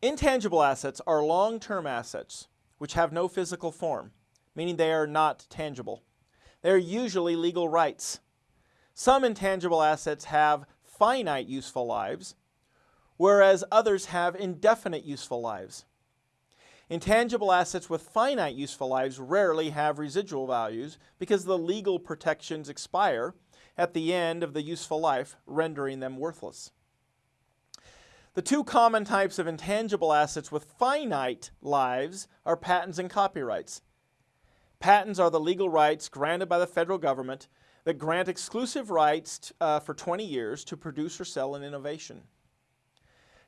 Intangible assets are long-term assets which have no physical form, meaning they are not tangible. They are usually legal rights. Some intangible assets have finite useful lives, whereas others have indefinite useful lives. Intangible assets with finite useful lives rarely have residual values because the legal protections expire at the end of the useful life, rendering them worthless. The two common types of intangible assets with finite lives are patents and copyrights. Patents are the legal rights granted by the federal government that grant exclusive rights uh, for 20 years to produce or sell an innovation.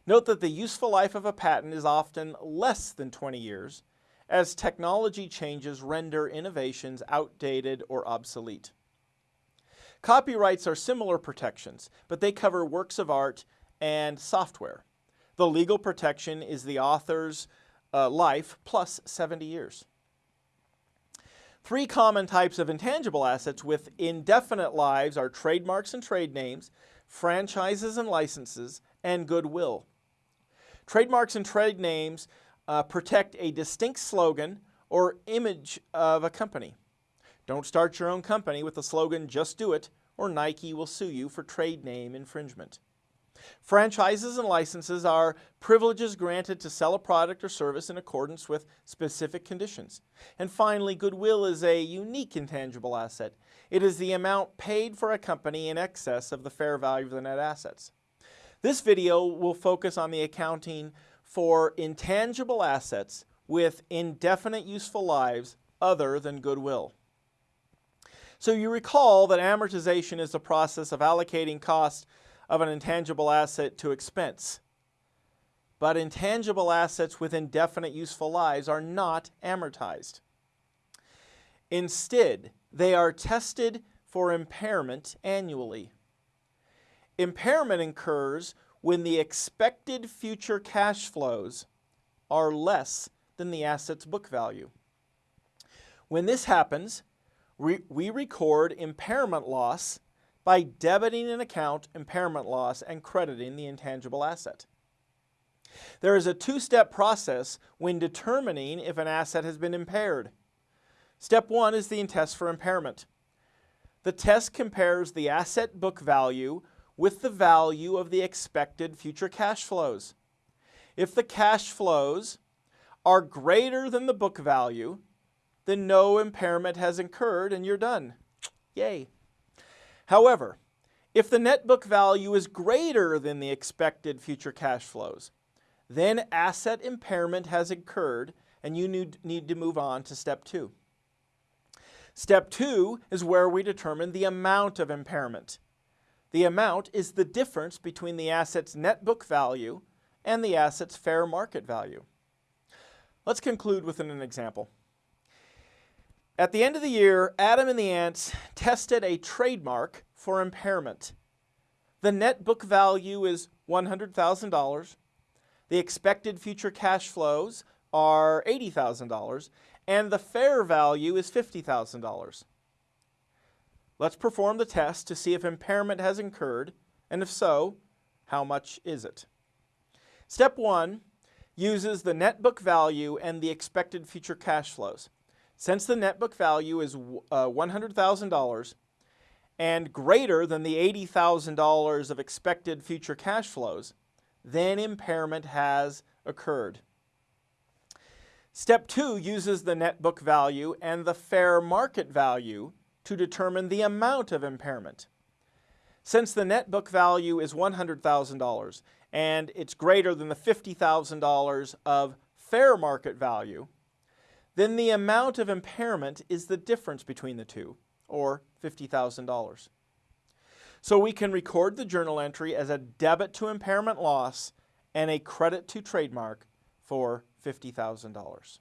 Note that the useful life of a patent is often less than 20 years, as technology changes render innovations outdated or obsolete. Copyrights are similar protections, but they cover works of art and software. The legal protection is the author's uh, life plus 70 years. Three common types of intangible assets with indefinite lives are trademarks and trade names, franchises and licenses, and goodwill. Trademarks and trade names uh, protect a distinct slogan or image of a company. Don't start your own company with the slogan, just do it, or Nike will sue you for trade name infringement. Franchises and licenses are privileges granted to sell a product or service in accordance with specific conditions. And finally, goodwill is a unique intangible asset. It is the amount paid for a company in excess of the fair value of the net assets. This video will focus on the accounting for intangible assets with indefinite useful lives other than goodwill. So you recall that amortization is the process of allocating cost of an intangible asset to expense. But intangible assets with indefinite useful lives are not amortized. Instead, they are tested for impairment annually. Impairment occurs when the expected future cash flows are less than the asset's book value. When this happens, we, record impairment loss by debiting an account impairment loss and crediting the intangible asset. There is a two-step process when determining if an asset has been impaired. Step one is the test for impairment. The test compares the asset book value with the value of the expected future cash flows. If the cash flows are greater than the book value, then no impairment has incurred and you're done. Yay. However, if the net book value is greater than the expected future cash flows, then asset impairment has occurred and you need to move on to step two. Step two is where we determine the amount of impairment. The amount is the difference between the asset's net book value and the asset's fair market value. Let's conclude with an example. At the end of the year, Adam and the Ants tested a trademark for impairment. The net book value is $100,000. The expected future cash flows are $80,000 and the fair value is $50,000. Let's perform the test to see if impairment has incurred and if so, how much is it? Step one uses the net book value and the expected future cash flows. Since the net book value is uh, $100,000 and greater than the $80,000 of expected future cash flows, then impairment has occurred. Step two uses the net book value and the fair market value to determine the amount of impairment. Since the net book value is $100,000 and it's greater than the $50,000 of fair market value, then the amount of impairment is the difference between the two, or $50,000. So we can record the journal entry as a debit to impairment loss and a credit to trademark for $50,000.